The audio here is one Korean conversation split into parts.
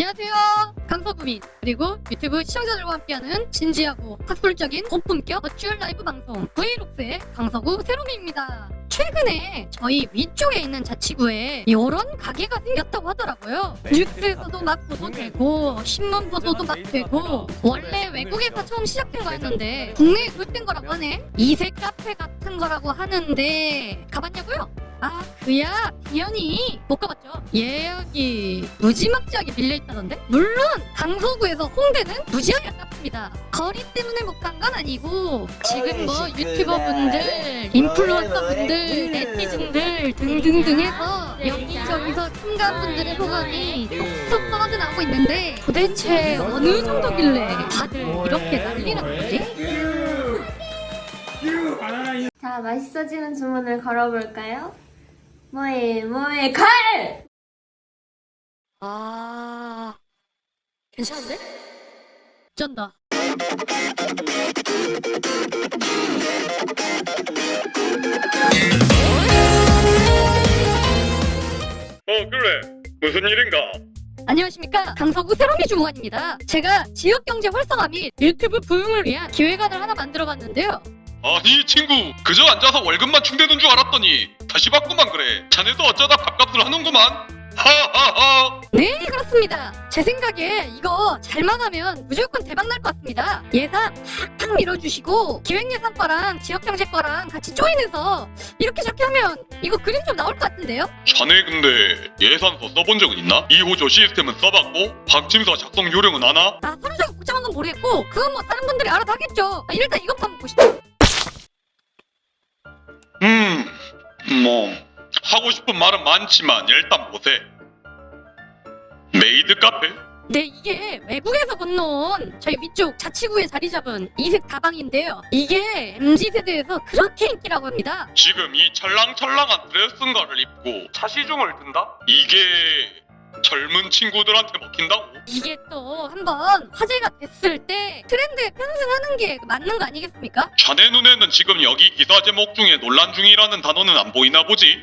안녕하세요. 강서구민 그리고 유튜브 시청자들과 함께하는 진지하고 학술적인 고품격 버추얼 라이브 방송 브이록스의 강서구 세롬입니다. 최근에 저희 위쪽에 있는 자치구에 이런 가게가 생겼다고 하더라고요. 뉴스에서도 막 보도되고 신문 보도도 막 되고 원래 외국에서 처음 시작된 거였는데 국내에 도입된 거라고 하네. 이색 카페 같은 거라고 하는데 가봤냐고요? 아 그야 당연히 못 가봤죠? 예약이 무지막지하게 빌려있다던데? 물론 강서구에서 홍대는 무지하게 아깝습니다. 거리 때문에 못 간 건 아니고 지금 뭐 유튜버분들 인플루언서분들 네티즌들 등등등 해서 여기저기서 참가분들의 소감이 쏙쏙 떨어져 나오고 있는데 도대체 어느 정도길래 다들 이렇게 난리난 거지? 자, 맛있어지는 주문을 걸어볼까요? 뭐해, 뭐해, 칼! 아 괜찮은데? 쩐다. 어 그래. 무슨 일인가? 안녕하십니까? 강서구 세롬이 주무관입니다. 제가 지역경제 활성화 및 유튜브 부흥을 위한 기획안을 하나 만들어봤는데요 아니 친구. 그저 앉아서 월급만 충대는 줄 알았더니 다시 받고만 그래. 자네도 어쩌다 밥값을 하는구만. 하하하. 네 그렇습니다. 제 생각에 이거 잘만 하면 무조건 대박 날 것 같습니다. 예산 팍팍 밀어주시고 기획예산과랑 지역경제과랑 같이 조인해서 이렇게 저렇게 하면 이거 그림 좀 나올 것 같은데요? 자네 근데 예산서 써본 적은 있나? 2호조 시스템은 써봤고 방침서 작성 요령은 아나? 아 서류적으로 복잡한 건 모르겠고 그건 뭐 다른 분들이 알아서 하겠죠. 아, 일단 이것부터 한번 보시죠 뭐 하고 싶은 말은 많지만 일단 보세 메이드 카페? 네 이게 외국에서 건너온 저희 위쪽 자치구에 자리 잡은 이색 다방인데요 이게 MZ세대에서 그렇게 인기라고 합니다 지금 이 찰랑찰랑한 드레스인가를 입고 차시중을 든다? 이게 젊은 친구들한테 먹힌다고? 이게 또 한번 화제가 됐을 때 트렌드에 편승하는 게 맞는 거 아니겠습니까? 자네 눈에는 지금 여기 기사 제목 중에 논란 중이라는 단어는 안 보이나 보지?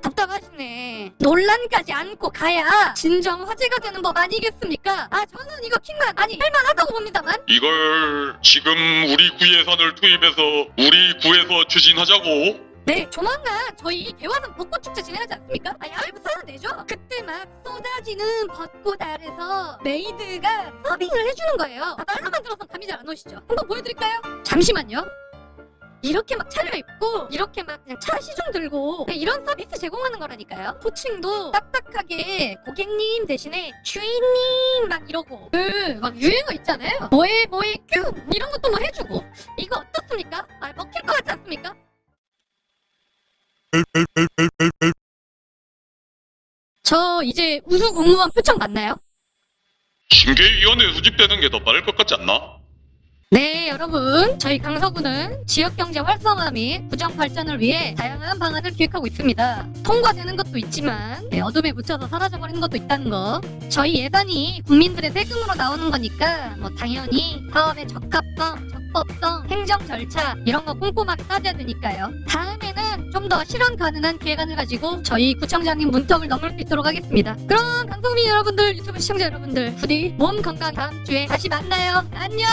답답하시네 논란까지 안고 가야 진정 화제가 되는 법 아니겠습니까? 아 저는 이거 킹만 아니 할만하다고 봅니다만 이걸 지금 우리 구 예산을 투입해서 우리 구에서 추진하자고? 네 조만간 저희 개화산 벚꽃축제 진행하지 않습니까? 아 야외부터 하면 되죠? 그때 막 쏟아지는 벚꽃 아래서 메이드가 서빙을 해주는 거예요 아, 말로만 들어서 감이 잘 안 오시죠? 한번 보여드릴까요? 잠시만요 이렇게 막 차려입고 이렇게 막 그냥 차 시중 들고 이런 서비스 제공하는 거라니까요 호칭도 딱딱하게 고객님 대신에 주인님 막 이러고 그 막 유행어 있잖아요 뭐해 뭐해 큐 이런 것도 뭐 해주고 이거 어떻습니까? 아 먹힐 것 같지 않습니까? 저 이제 우수 공무원 표창 받나요? 징계위원회 수집되는 게 더 빠를 것 같지 않나? 네 여러분 저희 강서구는 지역경제 활성화 및 부정 발전을 위해 다양한 방안을 기획하고 있습니다 통과되는 것도 있지만 네, 어둠에 묻혀서 사라져버리는 것도 있다는 거 저희 예산이 국민들의 세금으로 나오는 거니까 뭐 당연히 사업의 적합성, 적법성, 행정 절차 이런 거 꼼꼼하게 따져야 되니까요 다음에는 좀 더 실현 가능한 기획안을 가지고 저희 구청장님 문턱을 넘을 수 있도록 하겠습니다. 그럼 강서구민 여러분들 유튜브 시청자 여러분들 부디 몸 건강 다음 주에 다시 만나요. 안녕